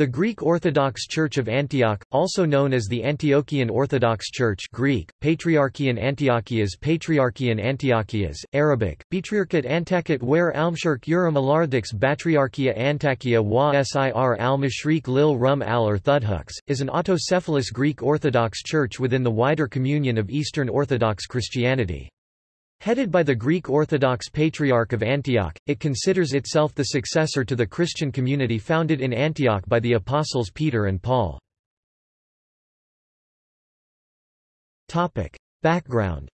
The Greek Orthodox Church of Antioch, also known as the Antiochian Orthodox Church Greek, Patriarchian Antiochias Patriarchian Antiochias, Arabic, Patriarchat Antakit where Almshirk Urim Alardix Batriarchia Antakia wa Sir al-Mashriq lil Rum al-Erthudhux, is an autocephalous Greek Orthodox Church within the wider communion of Eastern Orthodox Christianity. Headed by the Greek Orthodox Patriarch of Antioch, it considers itself the successor to the Christian community founded in Antioch by the apostles Peter and Paul. Background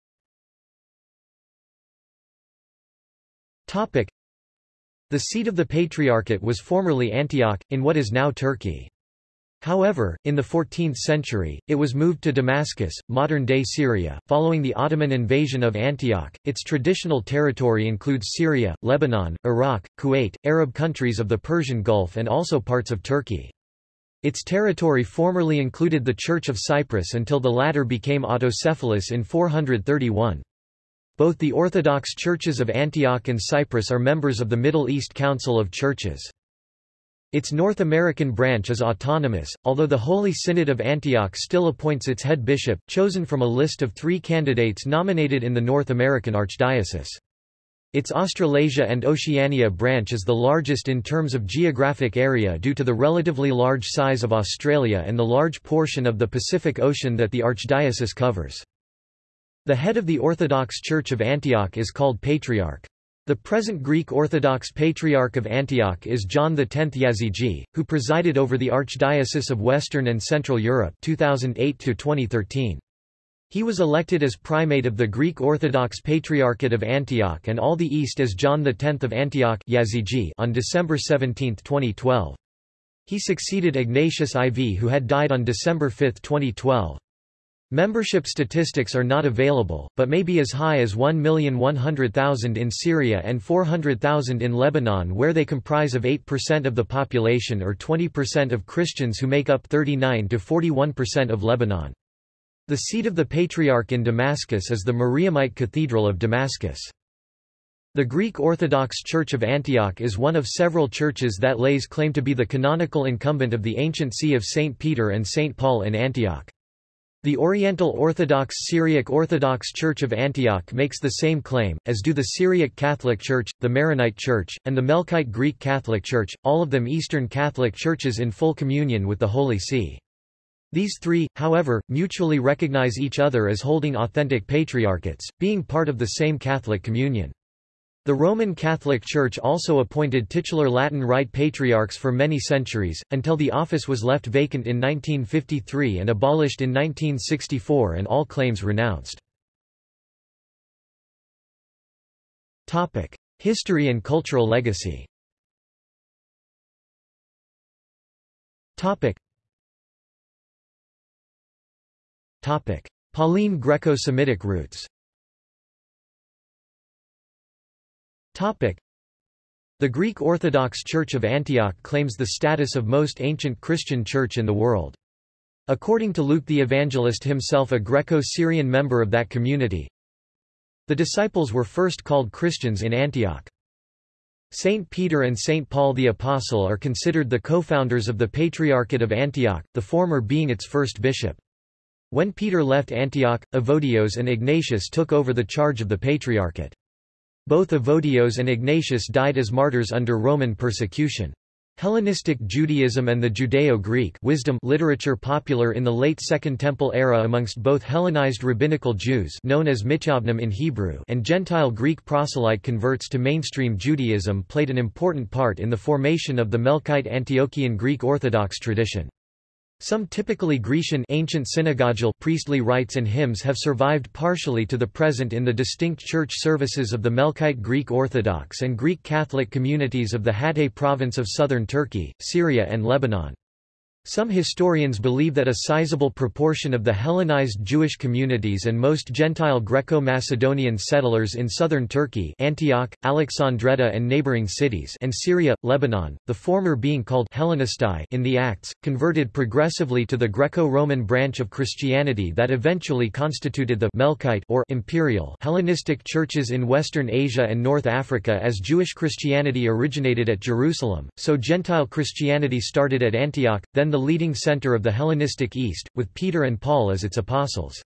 The seat of the Patriarchate was formerly Antioch, in what is now Turkey. However, in the 14th century, it was moved to Damascus, modern-day Syria, following the Ottoman invasion of Antioch. Its traditional territory includes Syria, Lebanon, Iraq, Kuwait, Arab countries of the Persian Gulf and also parts of Turkey. Its territory formerly included the Church of Cyprus until the latter became autocephalous in 431. Both the Orthodox churches of Antioch and Cyprus are members of the Middle East Council of Churches. Its North American branch is autonomous, although the Holy Synod of Antioch still appoints its head bishop, chosen from a list of three candidates nominated in the North American Archdiocese. Its Australasia and Oceania branch is the largest in terms of geographic area due to the relatively large size of Australia and the large portion of the Pacific Ocean that the Archdiocese covers. The head of the Orthodox Church of Antioch is called Patriarch. The present Greek Orthodox Patriarch of Antioch is John X Yazigi, who presided over the Archdiocese of Western and Central Europe 2008 -2013. He was elected as primate of the Greek Orthodox Patriarchate of Antioch and all the East as John X of Antioch Yazigi on December 17, 2012. He succeeded Ignatius IV who had died on December 5, 2012. Membership statistics are not available, but may be as high as 1,100,000 in Syria and 400,000 in Lebanon where they comprise of 8% of the population or 20% of Christians who make up 39–41% of Lebanon. The seat of the Patriarch in Damascus is the Mariamite Cathedral of Damascus. The Greek Orthodox Church of Antioch is one of several churches that lays claim to be the canonical incumbent of the ancient See of St. Peter and St. Paul in Antioch. The Oriental Orthodox Syriac Orthodox Church of Antioch makes the same claim, as do the Syriac Catholic Church, the Maronite Church, and the Melkite Greek Catholic Church, all of them Eastern Catholic churches in full communion with the Holy See. These three, however, mutually recognize each other as holding authentic patriarchates, being part of the same Catholic communion. The Roman Catholic Church also appointed titular Latin Rite patriarchs for many centuries, until the office was left vacant in 1953 and abolished in 1964 and all claims renounced. History and cultural legacy Pauline Greco-Semitic roots The Greek Orthodox Church of Antioch claims the status of most ancient Christian church in the world. According to Luke the Evangelist himself a Greco-Syrian member of that community, the disciples were first called Christians in Antioch. Saint Peter and Saint Paul the Apostle are considered the co-founders of the Patriarchate of Antioch, the former being its first bishop. When Peter left Antioch, Evodios and Ignatius took over the charge of the Patriarchate. Both Evodios and Ignatius died as martyrs under Roman persecution. Hellenistic Judaism and the Judeo-Greek wisdom literature popular in the late Second Temple era amongst both Hellenized rabbinical Jews known as Mityavnim in Hebrew and Gentile Greek proselyte converts to mainstream Judaism played an important part in the formation of the Melkite Antiochian Greek Orthodox tradition. Some typically Grecian ancient synagogal priestly rites and hymns have survived partially to the present in the distinct church services of the Melkite Greek Orthodox and Greek Catholic communities of the Hatay province of southern Turkey, Syria and Lebanon. Some historians believe that a sizable proportion of the Hellenized Jewish communities and most Gentile Greco-Macedonian settlers in southern Turkey Antioch, Alexandretta and neighboring cities and Syria, Lebanon, the former being called Hellenistai in the Acts, converted progressively to the Greco-Roman branch of Christianity that eventually constituted the Melkite or imperial Hellenistic churches in Western Asia and North Africa as Jewish Christianity originated at Jerusalem, so Gentile Christianity started at Antioch, then the leading center of the Hellenistic East, with Peter and Paul as its apostles.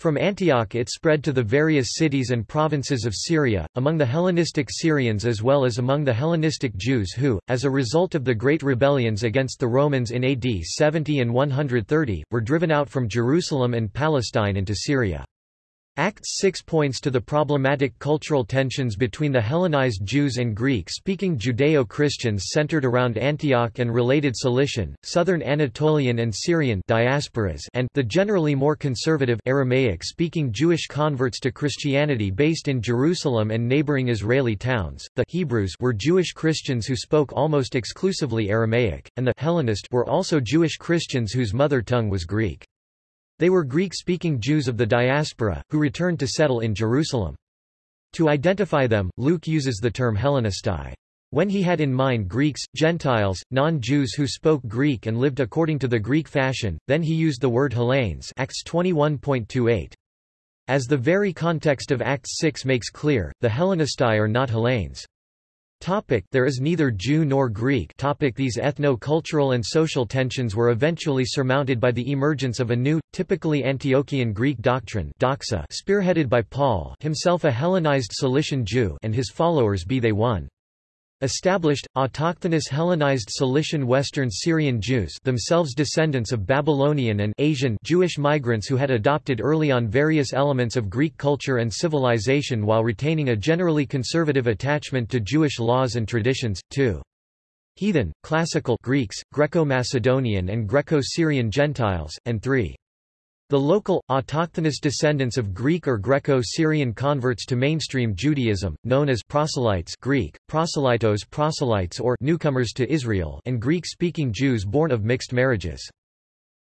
From Antioch it spread to the various cities and provinces of Syria, among the Hellenistic Syrians as well as among the Hellenistic Jews who, as a result of the great rebellions against the Romans in AD 70 and 130, were driven out from Jerusalem and Palestine into Syria. Acts 6 points to the problematic cultural tensions between the Hellenized Jews and Greek-speaking Judeo-Christians centered around Antioch and related Cilician, southern Anatolian and Syrian diasporas and the generally more conservative Aramaic-speaking Jewish converts to Christianity based in Jerusalem and neighboring Israeli towns. The Hebrews were Jewish Christians who spoke almost exclusively Aramaic, and the Hellenist were also Jewish Christians whose mother tongue was Greek. They were Greek-speaking Jews of the diaspora, who returned to settle in Jerusalem. To identify them, Luke uses the term Hellenistai. When he had in mind Greeks, Gentiles, non-Jews who spoke Greek and lived according to the Greek fashion, then he used the word Hellenes Acts 21.28. As the very context of Acts 6 makes clear, the Hellenistai are not Hellenes. Topic there is neither Jew nor Greek topic These ethno-cultural and social tensions were eventually surmounted by the emergence of a new, typically Antiochian Greek doctrine doxa spearheaded by Paul himself a Hellenized Cilician Jew and his followers be they one. Established, autochthonous Hellenized Cilician Western Syrian Jews themselves descendants of Babylonian and Asian Jewish migrants who had adopted early on various elements of Greek culture and civilization while retaining a generally conservative attachment to Jewish laws and traditions, too. Heathen, Classical Greeks, Greco-Macedonian and Greco-Syrian Gentiles, and 3. The local, autochthonous descendants of Greek or Greco-Syrian converts to mainstream Judaism, known as proselytes Greek, proselytos proselytes or newcomers to Israel and Greek-speaking Jews born of mixed marriages.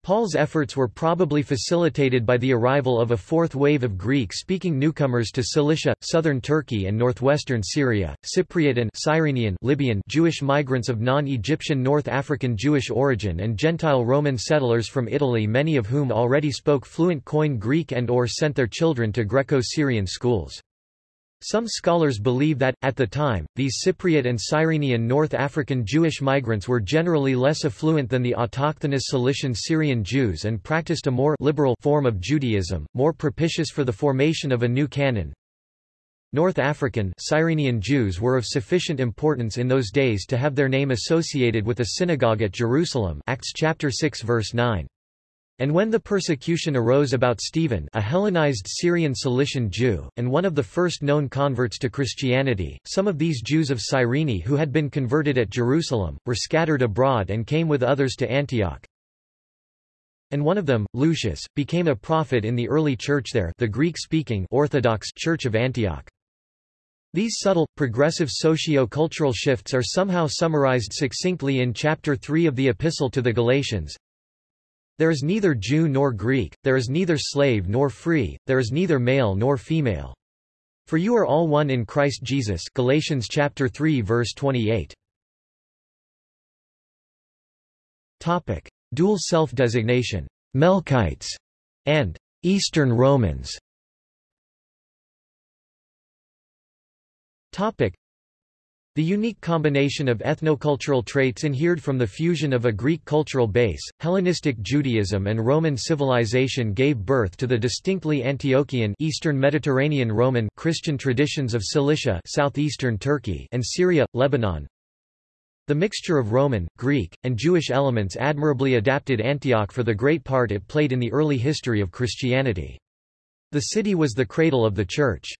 Paul's efforts were probably facilitated by the arrival of a fourth wave of Greek-speaking newcomers to Cilicia, southern Turkey and northwestern Syria, Cypriot and Cyrenian Libyan Jewish migrants of non-Egyptian North African Jewish origin and Gentile Roman settlers from Italy many of whom already spoke fluent Koine Greek and or sent their children to Greco-Syrian schools. Some scholars believe that, at the time, these Cypriot and Cyrenian North African Jewish migrants were generally less affluent than the autochthonous Cilician Syrian Jews and practiced a more liberal form of Judaism, more propitious for the formation of a new canon. North African Cyrenian Jews were of sufficient importance in those days to have their name associated with a synagogue at Jerusalem Acts chapter 6 verse 9. And when the persecution arose about Stephen a Hellenized Syrian Cilician Jew, and one of the first known converts to Christianity, some of these Jews of Cyrene who had been converted at Jerusalem, were scattered abroad and came with others to Antioch. And one of them, Lucius, became a prophet in the early church there the Greek-speaking Orthodox Church of Antioch. These subtle, progressive socio-cultural shifts are somehow summarized succinctly in Chapter 3 of the Epistle to the Galatians, there is neither Jew nor Greek, there is neither slave nor free, there is neither male nor female. For you are all one in Christ Jesus Galatians chapter 3 verse 28. Topic: Dual self-designation, Melkites and Eastern Romans. Topic: the unique combination of ethnocultural traits inhered from the fusion of a Greek cultural base, Hellenistic Judaism and Roman civilization gave birth to the distinctly Antiochian Eastern Mediterranean Roman Christian traditions of Cilicia southeastern Turkey and Syria, Lebanon. The mixture of Roman, Greek, and Jewish elements admirably adapted Antioch for the great part it played in the early history of Christianity. The city was the cradle of the Church.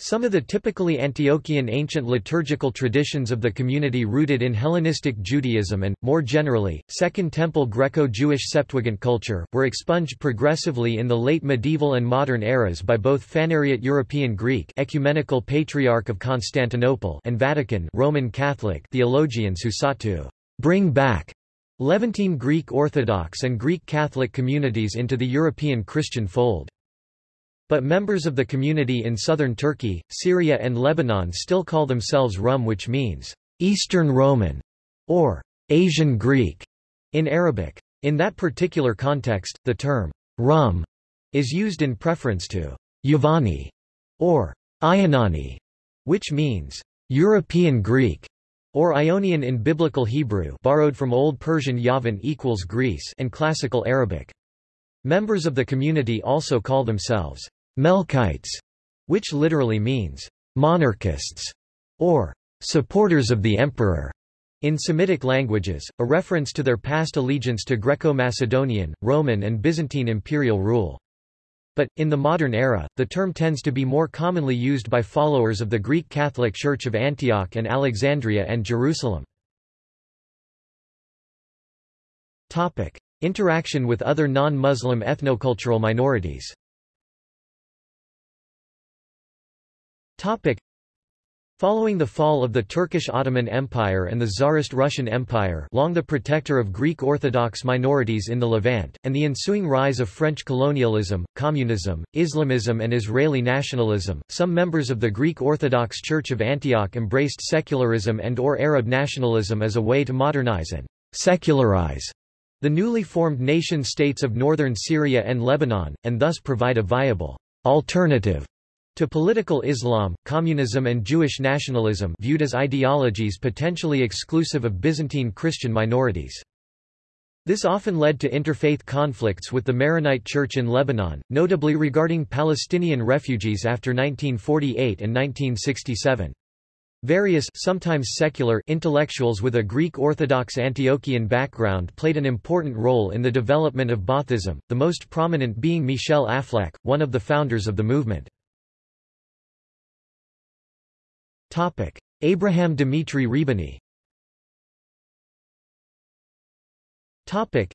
Some of the typically Antiochian ancient liturgical traditions of the community rooted in Hellenistic Judaism and, more generally, Second Temple Greco-Jewish Septuagint culture, were expunged progressively in the late medieval and modern eras by both Phanariot European Greek Ecumenical Patriarch of Constantinople and Vatican Roman Catholic theologians who sought to bring back Levantine Greek Orthodox and Greek Catholic communities into the European Christian fold. But members of the community in southern Turkey, Syria and Lebanon still call themselves Rum which means, Eastern Roman, or Asian Greek, in Arabic. In that particular context, the term, Rum, is used in preference to Yavani, or Ionani, which means, European Greek or Ionian in Biblical Hebrew borrowed from Old Persian Yavan equals Greece and Classical Arabic. Members of the community also call themselves Melkites, which literally means monarchists or supporters of the emperor. In Semitic languages, a reference to their past allegiance to Greco-Macedonian, Roman and Byzantine imperial rule. But, in the modern era, the term tends to be more commonly used by followers of the Greek Catholic Church of Antioch and Alexandria and Jerusalem. Topic. Interaction with other non-Muslim ethnocultural minorities Following the fall of the Turkish Ottoman Empire and the Tsarist Russian Empire long the protector of Greek Orthodox minorities in the Levant, and the ensuing rise of French colonialism, communism, Islamism and Israeli nationalism, some members of the Greek Orthodox Church of Antioch embraced secularism and or Arab nationalism as a way to modernize and secularize the newly formed nation-states of northern Syria and Lebanon, and thus provide a viable alternative to political Islam, communism and Jewish nationalism viewed as ideologies potentially exclusive of Byzantine Christian minorities. This often led to interfaith conflicts with the Maronite Church in Lebanon, notably regarding Palestinian refugees after 1948 and 1967. Various sometimes secular intellectuals with a Greek Orthodox Antiochian background played an important role in the development of Baathism, the most prominent being Michel Aflaq, one of the founders of the movement. Topic: Abraham Dimitri Rihbany. Topic: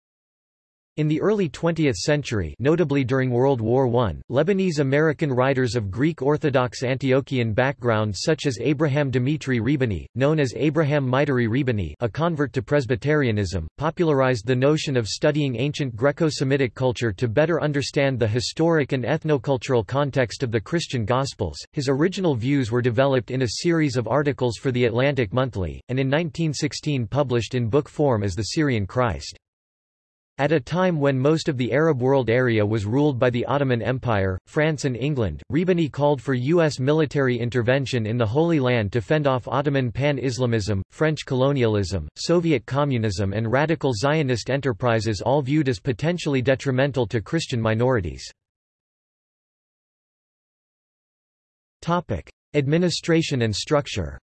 in the early 20th century notably during World War I, Lebanese-American writers of Greek Orthodox Antiochian background such as Abraham Dimitri Rihbany, known as Abraham Mitrie Rihbany a convert to Presbyterianism, popularized the notion of studying ancient Greco-Semitic culture to better understand the historic and ethnocultural context of the Christian Gospels. His original views were developed in a series of articles for The Atlantic Monthly, and in 1916 published in book form as The Syrian Christ. At a time when most of the Arab world area was ruled by the Ottoman Empire, France and England, Rihbany called for U.S. military intervention in the Holy Land to fend off Ottoman pan-Islamism, French colonialism, Soviet communism and radical Zionist enterprises all viewed as potentially detrimental to Christian minorities. Administration and structure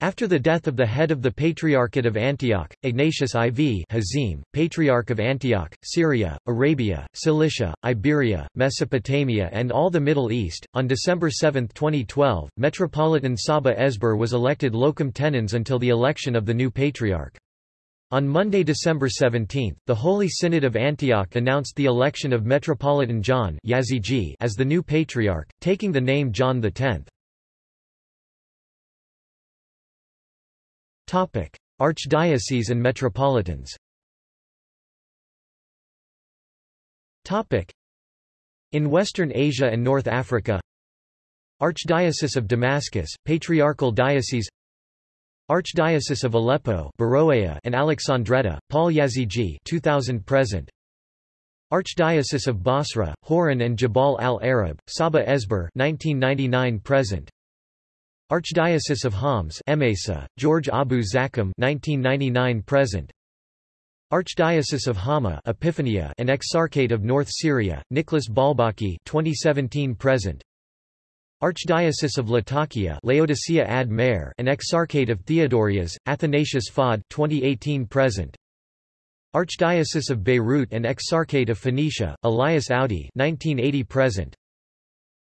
after the death of the head of the Patriarchate of Antioch, Ignatius IV Hazim, Patriarch of Antioch, Syria, Arabia, Cilicia, Iberia, Mesopotamia and all the Middle East, on December 7, 2012, Metropolitan Saba Esber was elected locum tenens until the election of the new Patriarch. On Monday, December 17, the Holy Synod of Antioch announced the election of Metropolitan John as the new Patriarch, taking the name John X. Topic: Archdiocese and metropolitans. Topic: In Western Asia and North Africa. Archdiocese of Damascus, Patriarchal Diocese. Archdiocese of Aleppo, Beroea and Alexandretta, Paul Yazigi, 2000 present. Archdiocese of Basra, Horan and Jabal al-Arab, Saba Esber, 1999 present. Archdiocese of Homs Emesa, George Abu Zakhem 1999 present. Archdiocese of Hama Epiphania and Exarchate of North Syria Nicholas Baalbaki 2017 present. Archdiocese of Latakia Laodicea ad Mare and Exarchate of Theodorias Athanasius Fahd 2018 present. Archdiocese of Beirut and Exarchate of Phoenicia Elias Audi 1980 present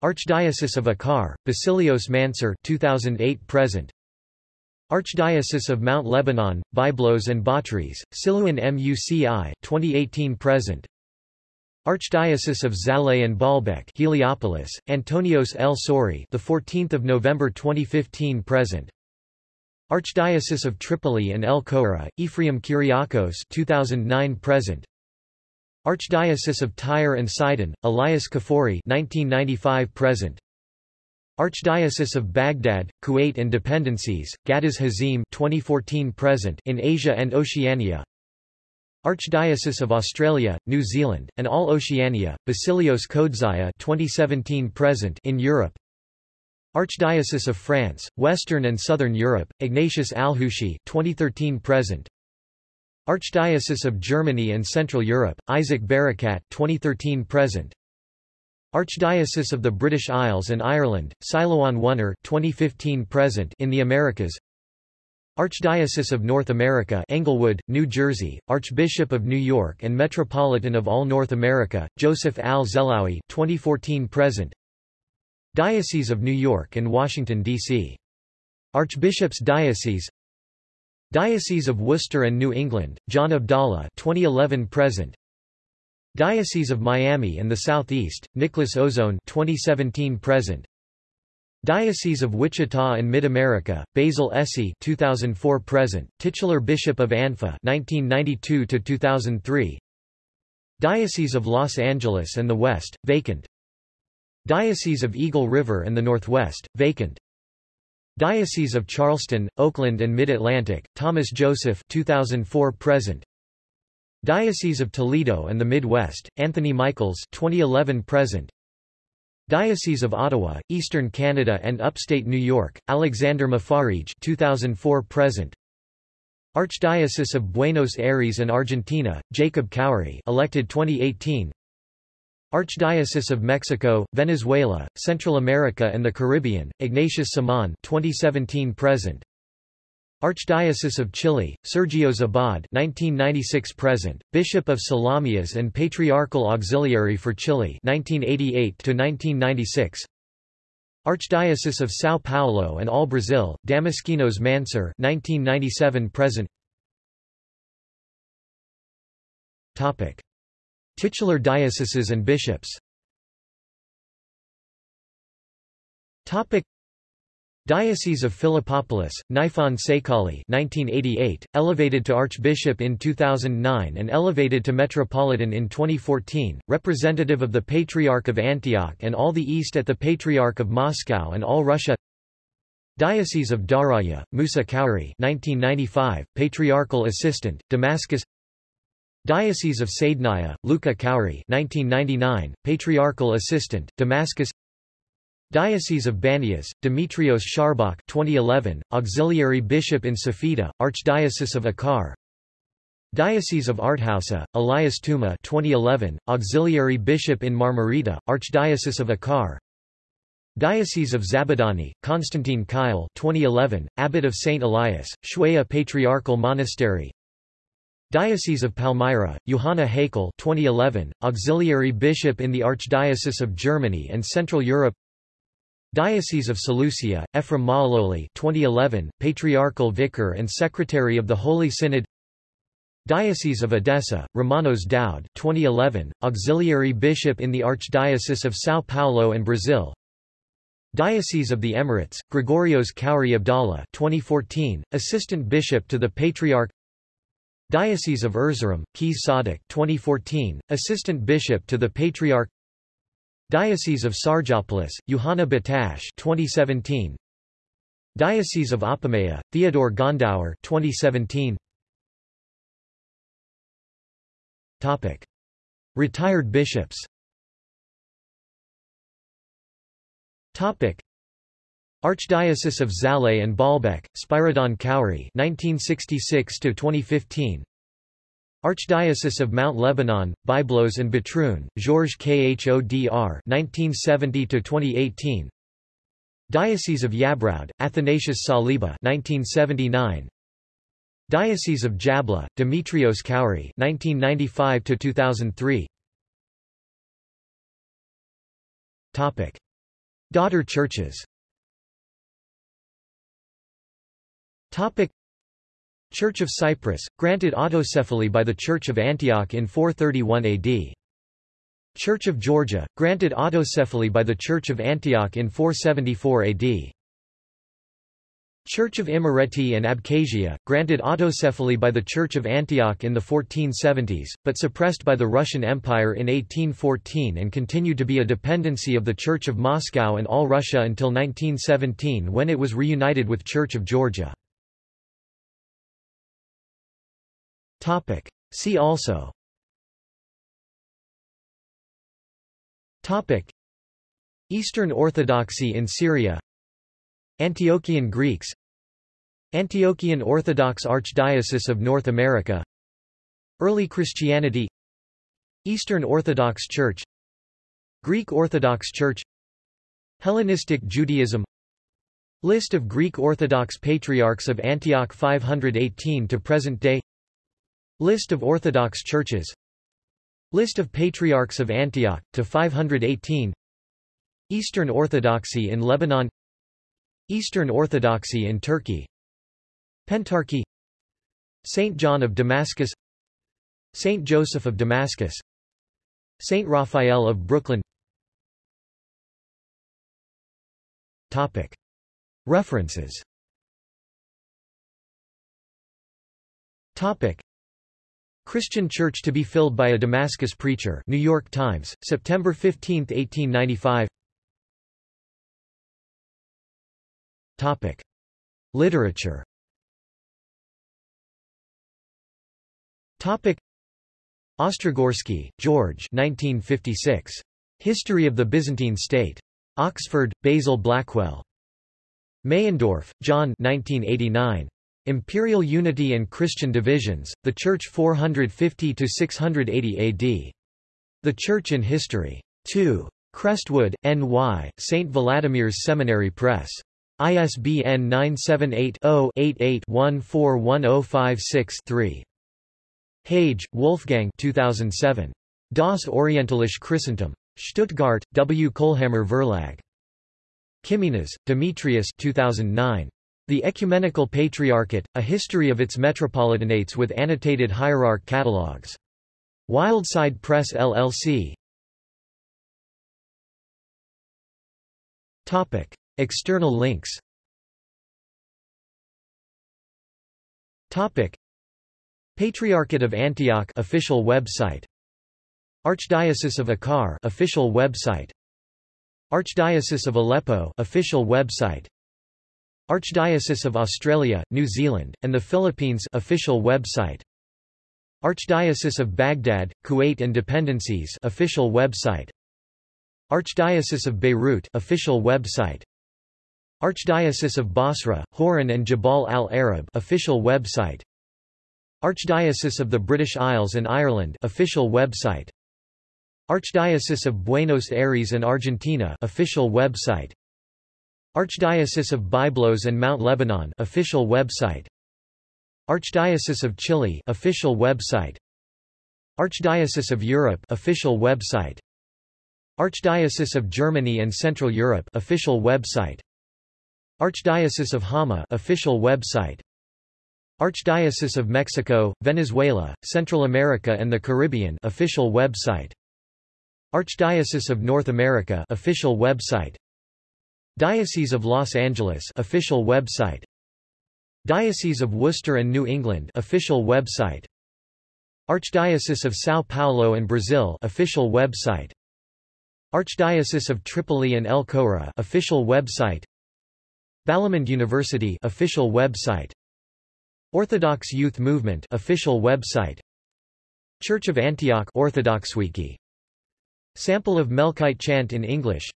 Archdiocese of Akkar, Basilios Mansur 2008 present. Archdiocese of Mount Lebanon, Byblos and Batroun, Silouan Muci 2018 present. Archdiocese of Zahleh and Baalbek, Heliopolis, Antonios L. Sori, the 14th of November 2015 present. Archdiocese of Tripoli and El Koura, Ephraim Kyriakos 2009 present. Archdiocese of Tyre and Sidon, Elias Kfoury 1995 present. Archdiocese of Baghdad, Kuwait and Dependencies, Ghattas Hazim 2014 present in Asia and Oceania. Archdiocese of Australia, New Zealand, and all Oceania, Basilios Kodseie 2017 present in Europe. Archdiocese of France, Western and Southern Europe, Ignatius Alhushi 2013 present. Archdiocese of Germany and Central Europe, Isaac Barakat 2013 present. Archdiocese of the British Isles and Ireland, Silouan Wunner 2015 present in the Americas. Archdiocese of North America Englewood, New Jersey, Archbishop of New York and Metropolitan of all North America, Joseph Al-Zehlaoui 2014 present. Diocese of New York and Washington, D.C. Archbishop's Diocese Diocese of Worcester and New England, John Abdallah 2011 present. Diocese of Miami and the Southeast, Nicholas Ozone 2017 present. Diocese of Wichita and Mid-America, Basil Essey 2004 present, titular Bishop of Anfa 1992 to 2003. Diocese of Los Angeles and the West, vacant. Diocese of Eagle River and the Northwest, vacant. Diocese of Charleston, Oakland and Mid-Atlantic, Thomas Joseph 2004 present. Diocese of Toledo and the Midwest, Anthony Michaels 2011 present. Diocese of Ottawa, Eastern Canada and Upstate New York, Alexander Mufarrij 2004 present. Archdiocese of Buenos Aires and Argentina, Jacob Khoury elected 2018. Archdiocese of Mexico, Venezuela, Central America and the Caribbean, Ignatius Simon 2017 present. Archdiocese of Chile, Sergio Zabad 1996 present, Bishop of Salamias and Patriarchal Auxiliary for Chile 1988 to 1996. Archdiocese of São Paulo and all Brazil, Damaskinos Mansur 1997 present. Topic: Titular dioceses and bishops. Diocese of Philippopolis, Niphon Saikali 1988, elevated to Archbishop in 2009 and elevated to Metropolitan in 2014, representative of the Patriarch of Antioch and all the East at the Patriarch of Moscow and all Russia. Diocese of Daraya, Musa Khoury 1995, Patriarchal Assistant, Damascus Diocese of Saidnaya, Luca Khoury 1999, Patriarchal Assistant, Damascus Diocese of Banias, Demetrios Sharbak 2011, Auxiliary Bishop in Safita, Archdiocese of Akkar Diocese of Arethusa, Elias Tuma 2011, Auxiliary Bishop in Marmarita, Archdiocese of Akkar Diocese of Zabadani, Constantine Kayal 2011, Abbot of St. Elias, Shueya Patriarchal Monastery Diocese of Palmyra, Johanna Haikal 2011, Auxiliary Bishop in the Archdiocese of Germany and Central Europe. Diocese of Seleucia, Ephraim Maaloli 2011, Patriarchal Vicar and Secretary of the Holy Synod. Diocese of Edessa, Romanos Dowd 2011, Auxiliary Bishop in the Archdiocese of São Paulo and Brazil. Diocese of the Emirates, Gregorios Khoury Abdallah 2014, Assistant Bishop to the Patriarch Diocese of Erzurum, Keys Sadik 2014, Assistant Bishop to the Patriarch Diocese of Sergiopolis, Johanna Batash 2017 Diocese of Apamea, Theodore Ghandour 2017 Topic. Retired bishops Topic. Archdiocese of Zahleh and Baalbek, Spiridon Khoury 1966 to 2015 Archdiocese of Mount Lebanon, Byblos and Batroun, Georges Khodr 1970 to 2018 Diocese of Yabraud, Athanasius Saliba 1979 Diocese of Jabla, Demetrios Khoury 1995 to 2003 Topic. Daughter churches Topic Church of Cyprus, granted autocephaly by the Church of Antioch in 431 AD. Church of Georgia, granted autocephaly by the Church of Antioch in 474 AD. Church of Imereti and Abkhazia, granted autocephaly by the Church of Antioch in the 1470s, but suppressed by the Russian Empire in 1814 and continued to be a dependency of the Church of Moscow and All Russia until 1917 when it was reunited with Church of Georgia. See also. Eastern Orthodoxy in Syria. Antiochian Greeks. Antiochian Orthodox Archdiocese of North America. Early Christianity. Eastern Orthodox Church. Greek Orthodox Church. Hellenistic Judaism. List of Greek Orthodox Patriarchs of Antioch 518 to present day List of Orthodox churches. List of Patriarchs of Antioch, to 518 Eastern Orthodoxy in Lebanon. Eastern Orthodoxy in Turkey. Pentarchy. Saint John of Damascus. Saint Joseph of Damascus. Saint Raphael of Brooklyn. Topic. References. Topic. Christian Church to be filled by a Damascus preacher New York Times, September 15, 1895 Topic. Literature Topic. Ostrogorsky, George 1956. History of the Byzantine State. Oxford, Basil Blackwell. Meyendorff, John 1989. Imperial Unity and Christian Divisions, The Church 450–680 AD. The Church in History. 2. Crestwood, N.Y., St. Vladimir's Seminary Press. ISBN 978-0-88-141056-3. Hage, Wolfgang 2007. Das Orientalische Christentum. Stuttgart, W. Kohlhammer Verlag. Kiminas, Demetrius 2009. The Ecumenical Patriarchate, A History of its Metropolitanates with Annotated Hierarch Catalogues. Wildside Press LLC. Topic. External links Topic Patriarchate of Antioch official website Archdiocese of Akkar official website Archdiocese of Aleppo official website Archdiocese of Australia, New Zealand, and the Philippines official website. Archdiocese of Baghdad, Kuwait and Dependencies official website. Archdiocese of Beirut official website. Archdiocese of Basra, Horan and Jabal al-Arab official website. Archdiocese of the British Isles and Ireland official website. Archdiocese of Buenos Aires and Argentina official website Archdiocese of Byblos and Mount Lebanon official website. Archdiocese of Chile official website. Archdiocese of Europe official website. Archdiocese of Germany and Central Europe official website. Archdiocese of Hama official website. Archdiocese of Mexico, Venezuela, Central America and the Caribbean official website. Archdiocese of North America official website Diocese of Los Angeles official website. Diocese of Worcester and New England official website. Archdiocese of São Paulo and Brazil official website. Archdiocese of Tripoli and El Koura official website. Balamand University official website. Orthodox Youth Movement official website. Church of Antioch Orthodox Wiki Sample of Melkite chant in English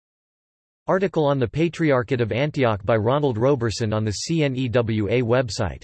Article on the Patriarchate of Antioch by Ronald Roberson on the CNEWA website